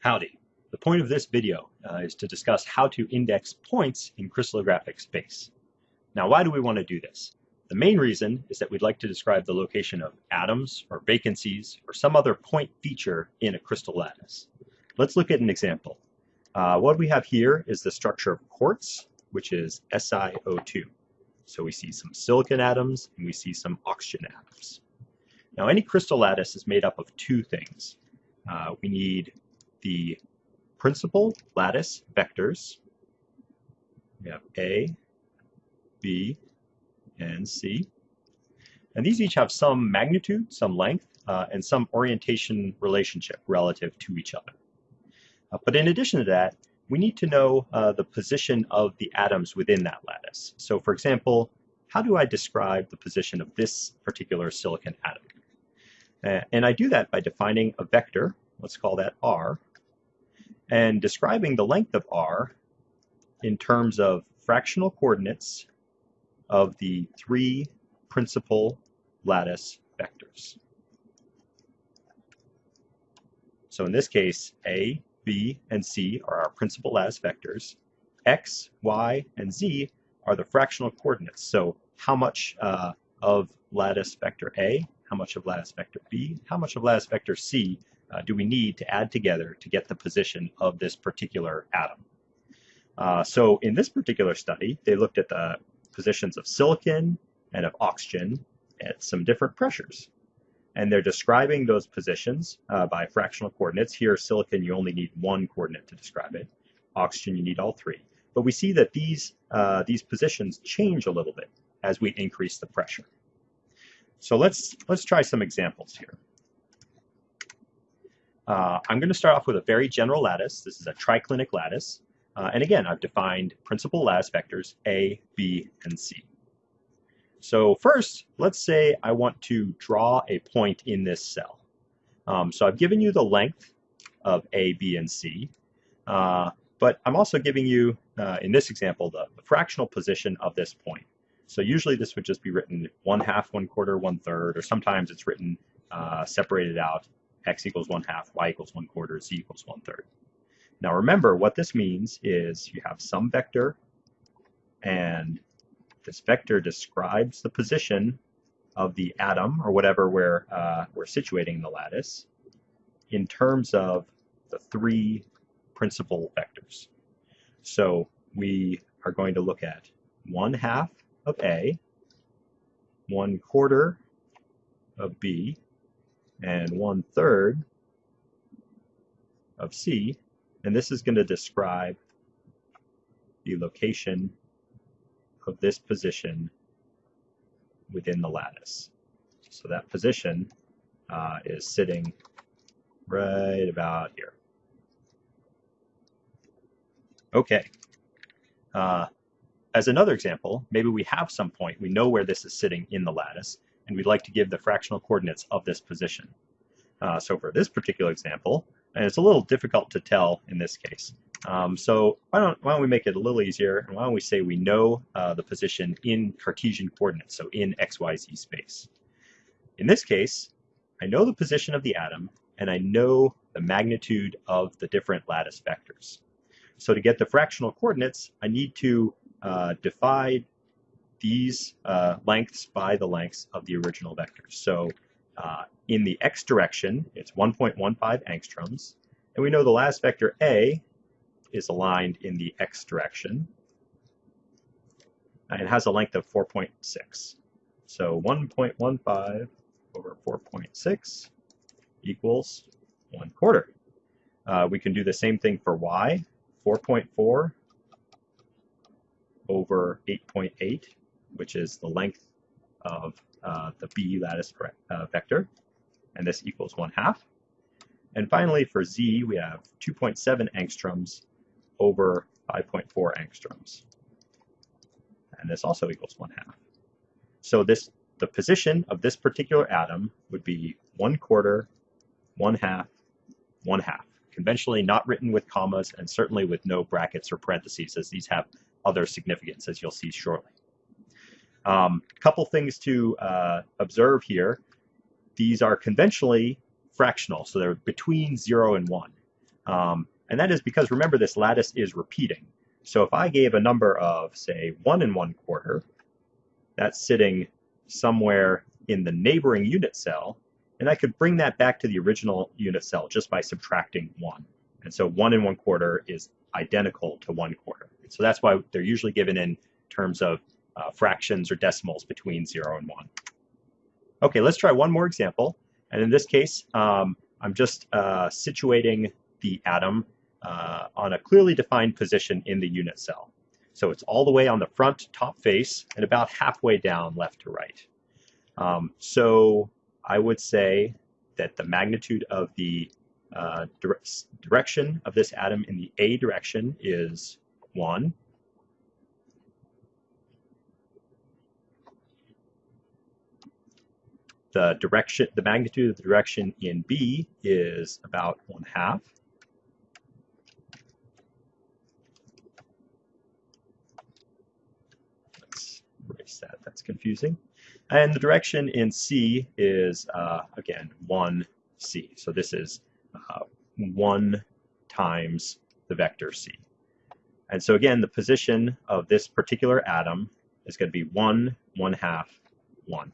Howdy. The point of this video uh, is to discuss how to index points in crystallographic space. Now, why do we want to do this? The main reason is that we'd like to describe the location of atoms or vacancies or some other point feature in a crystal lattice. Let's look at an example. Uh, what we have here is the structure of quartz, which is SiO2. So we see some silicon atoms and we see some oxygen atoms. Now, any crystal lattice is made up of two things. Uh, we need the principal lattice vectors. We have A, B, and C. And these each have some magnitude, some length, uh, and some orientation relationship relative to each other. Uh, but in addition to that, we need to know uh, the position of the atoms within that lattice. So for example, how do I describe the position of this particular silicon atom? Uh, and I do that by defining a vector, let's call that R, and describing the length of r in terms of fractional coordinates of the three principal lattice vectors. So in this case, A, B, and C are our principal lattice vectors. X, Y, and Z are the fractional coordinates. So how much uh, of lattice vector A, how much of lattice vector B, how much of lattice vector C uh, do we need to add together to get the position of this particular atom. Uh, so in this particular study, they looked at the positions of silicon and of oxygen at some different pressures. And they're describing those positions uh, by fractional coordinates. Here, silicon, you only need one coordinate to describe it. Oxygen, you need all three. But we see that these, uh, these positions change a little bit as we increase the pressure. So let's, let's try some examples here. Uh, I'm going to start off with a very general lattice. This is a triclinic lattice. Uh, and again, I've defined principal lattice vectors A, B, and C. So first, let's say I want to draw a point in this cell. Um, so I've given you the length of A, B, and C. Uh, but I'm also giving you, uh, in this example, the, the, fractional position of this point. So usually this would just be written one half, one quarter, one third, or sometimes it's written uh, separated out x equals 1 half, y equals 1 quarter, z equals 1 third. Now remember, what this means is you have some vector, and this vector describes the position of the atom, or whatever we're, uh, we're situating in the lattice, in terms of the three principal vectors. So we are going to look at 1 half of A, 1 quarter of B, and one third of C, and this is going to describe the location of this position within the lattice. So that position uh, is sitting right about here. Okay. Uh, as another example, maybe we have some point, we know where this is sitting in the lattice, and we'd like to give the fractional coordinates of this position. Uh, so for this particular example, and it's a little difficult to tell in this case. Um, so why don't, why don't we make it a little easier, and why don't we say we know uh, the position in Cartesian coordinates, so in XYZ space. In this case, I know the position of the atom, and I know the magnitude of the different lattice vectors. So to get the fractional coordinates, I need to uh, these uh, lengths by the lengths of the original vectors. So uh, in the x direction, it's 1.15 angstroms. And we know the lattice vector A is aligned in the x direction. And it has a length of 4.6. So 1.15 over 4.6 equals 1 quarter. Uh, we can do the same thing for y. 4.4 over 8.8 which is the length of uh, the B lattice uh, vector, and this equals 1 half. And finally, for Z, we have 2.7 angstroms over 5.4 angstroms. And this also equals 1 half. So this the position of this particular atom would be 1 quarter, 1 half, 1 half. Conventionally not written with commas and certainly with no brackets or parentheses as these have other significance as you'll see shortly. A um, couple things to uh, observe here. These are conventionally fractional, so they're between 0 and 1. Um, and that is because remember this lattice is repeating. So if I gave a number of, say, 1 and 1 quarter, that's sitting somewhere in the neighboring unit cell, and I could bring that back to the original unit cell just by subtracting 1. And so 1 and 1 quarter is identical to 1 quarter. So that's why they're usually given in terms of uh, fractions or decimals between 0 and 1. Okay, let's try one more example. And in this case, um, I'm just uh, situating the atom uh, on a clearly defined position in the unit cell. So it's all the way on the front top face and about halfway down left to right. Um, so I would say that the magnitude of the uh, dire direction of this atom in the A direction is 1. The direction, the magnitude of the direction in B is about 1 half. Let's erase that, that's confusing. And the direction in C is, uh, again, 1c. So this is uh, 1 times the vector c. And so again, the position of this particular atom is going to be 1, 1 half, 1.